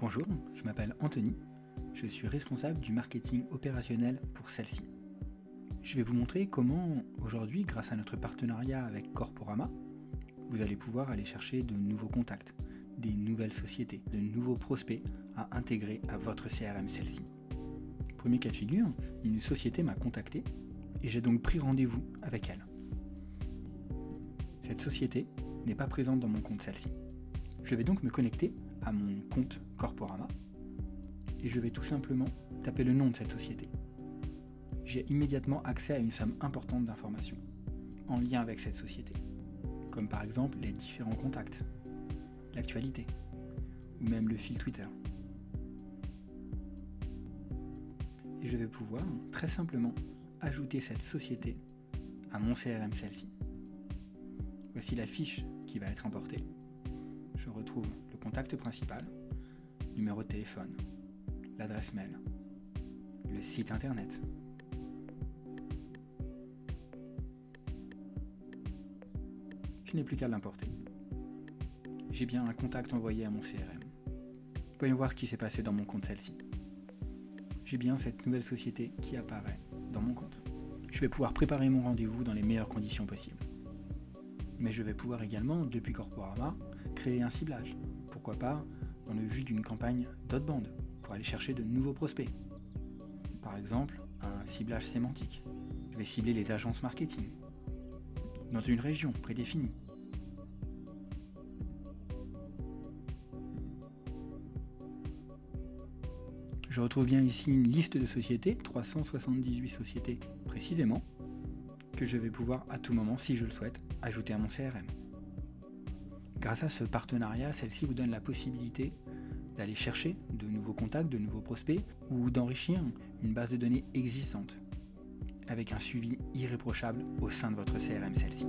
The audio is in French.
Bonjour, je m'appelle Anthony, je suis responsable du marketing opérationnel pour celle-ci. Je vais vous montrer comment aujourd'hui, grâce à notre partenariat avec Corporama, vous allez pouvoir aller chercher de nouveaux contacts, des nouvelles sociétés, de nouveaux prospects à intégrer à votre CRM celle-ci. Premier cas de figure, une société m'a contacté et j'ai donc pris rendez-vous avec elle. Cette société n'est pas présente dans mon compte celle-ci. Je vais donc me connecter à mon compte Corporama et je vais tout simplement taper le nom de cette société. J'ai immédiatement accès à une somme importante d'informations en lien avec cette société, comme par exemple les différents contacts, l'actualité ou même le fil Twitter. Et je vais pouvoir très simplement ajouter cette société à mon CRM celle-ci. Voici la fiche qui va être importée. Je retrouve le contact principal, numéro de téléphone, l'adresse mail, le site internet. Je n'ai plus qu'à l'importer. J'ai bien un contact envoyé à mon CRM. Voyons voir ce qui s'est passé dans mon compte celle-ci. J'ai bien cette nouvelle société qui apparaît dans mon compte. Je vais pouvoir préparer mon rendez-vous dans les meilleures conditions possibles. Mais je vais pouvoir également, depuis Corporama, créer un ciblage. Pourquoi pas dans le vue d'une campagne d'outbound pour aller chercher de nouveaux prospects. Par exemple, un ciblage sémantique. Je vais cibler les agences marketing dans une région prédéfinie. Je retrouve bien ici une liste de sociétés, 378 sociétés précisément, que je vais pouvoir à tout moment, si je le souhaite, ajouter à mon CRM. Grâce à ce partenariat, celle-ci vous donne la possibilité d'aller chercher de nouveaux contacts, de nouveaux prospects ou d'enrichir une base de données existante avec un suivi irréprochable au sein de votre CRM celle-ci.